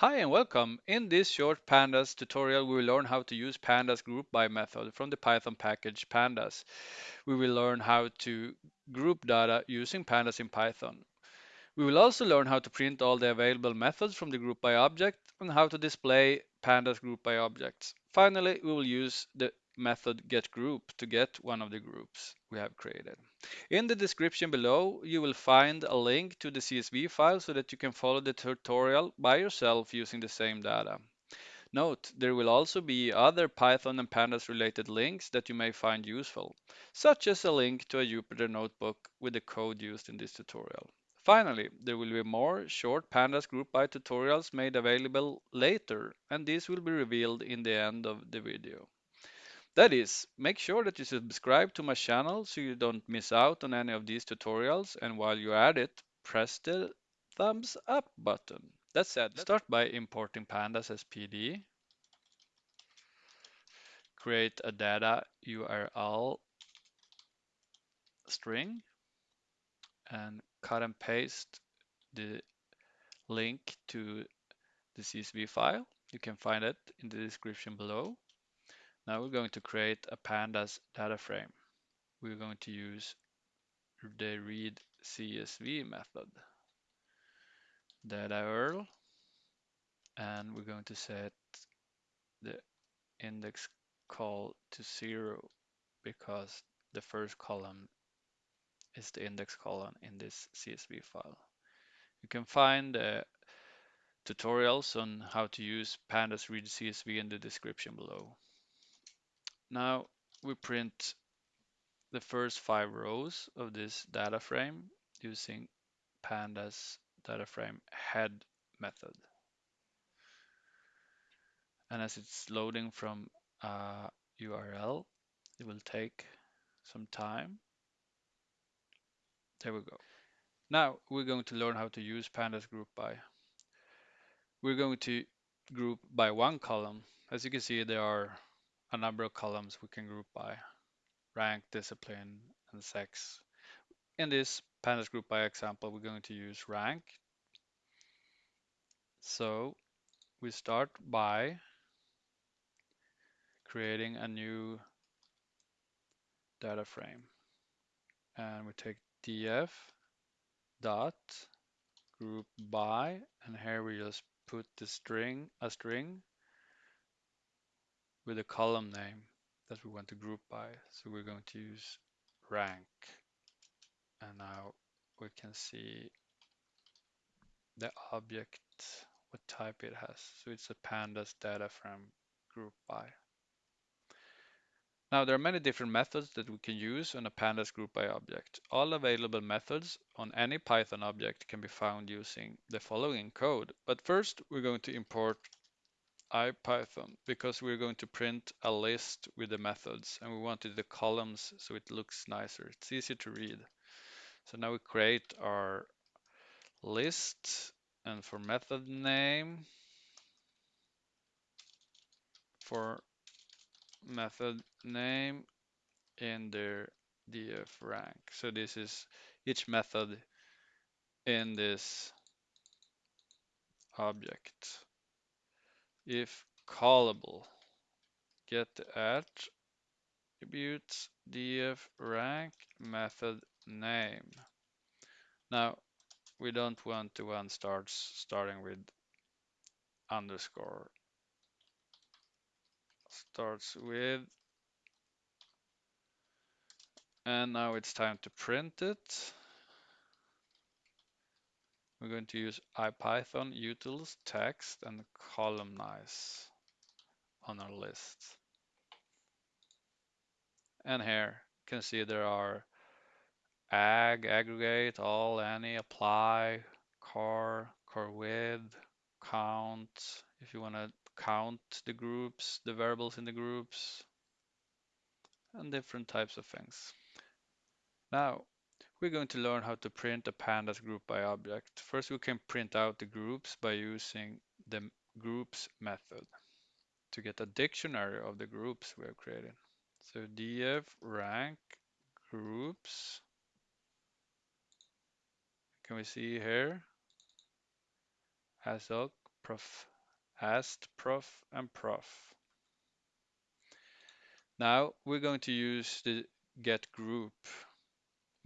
Hi and welcome. In this short pandas tutorial, we will learn how to use pandas group by method from the Python package pandas. We will learn how to group data using pandas in Python. We will also learn how to print all the available methods from the group by object and how to display pandas group by objects. Finally, we will use the method getGroup to get one of the groups we have created. In the description below, you will find a link to the CSV file so that you can follow the tutorial by yourself using the same data. Note, there will also be other Python and Pandas related links that you may find useful, such as a link to a Jupyter notebook with the code used in this tutorial. Finally, there will be more short Pandas group by tutorials made available later, and these will be revealed in the end of the video. That is, make sure that you subscribe to my channel so you don't miss out on any of these tutorials and while you're at it, press the thumbs up button. That said, start by importing pandas as PD, create a data URL string and cut and paste the link to the CSV file. You can find it in the description below. Now we're going to create a pandas data frame. We're going to use the read CSV method. Data URL and we're going to set the index col to zero because the first column is the index column in this CSV file. You can find uh, tutorials on how to use pandas read CSV in the description below. Now we print the first five rows of this data frame using pandas data frame head method. And as it's loading from uh, a URL, it will take some time. There we go. Now we're going to learn how to use pandas group by. We're going to group by one column. As you can see, there are a number of columns we can group by rank, discipline, and sex. In this pandas group by example, we're going to use rank. So we start by creating a new data frame. And we take df dot group by, and here we just put the string, a string with a column name that we want to group by. So we're going to use rank. And now we can see the object, what type it has. So it's a pandas data frame group by. Now there are many different methods that we can use on a pandas group by object. All available methods on any Python object can be found using the following code. But first we're going to import IPython because we're going to print a list with the methods and we wanted the columns so it looks nicer. It's easier to read. So now we create our list and for method name, for method name in dir df rank. So this is each method in this object. If callable, get the attributes df rank method name. Now we don't want the one starts starting with underscore starts with and now it's time to print it. We're going to use IPython utils text and columnize on our list. And here you can see there are ag, aggregate, all, any, apply, car, car with, count, if you want to count the groups, the variables in the groups, and different types of things. Now, we're going to learn how to print a pandas group by object. First, we can print out the groups by using the groups method to get a dictionary of the groups we have created. So df rank groups. Can we see here? As prof, ast, prof, and prof. Now we're going to use the get group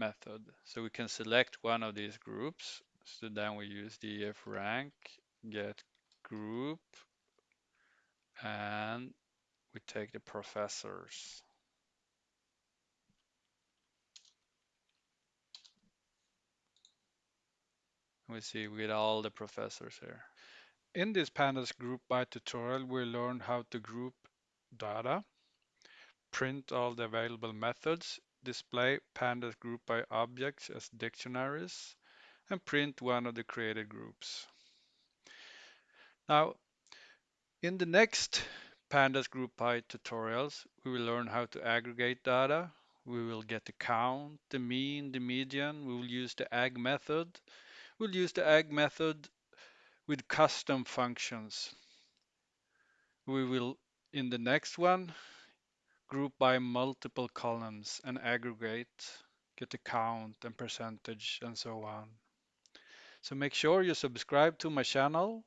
method. So we can select one of these groups. So then we use def rank get group and we take the professors. We see we get all the professors here. In this pandas group by tutorial, we learn how to group data, print all the available methods, display pandas group by objects as dictionaries, and print one of the created groups. Now, in the next pandas group by tutorials, we will learn how to aggregate data. We will get the count, the mean, the median. We will use the agg method. We'll use the agg method with custom functions. We will, in the next one, group by multiple columns and aggregate, get the count and percentage and so on. So make sure you subscribe to my channel.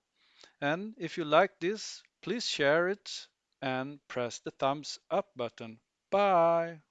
And if you like this, please share it and press the thumbs up button. Bye.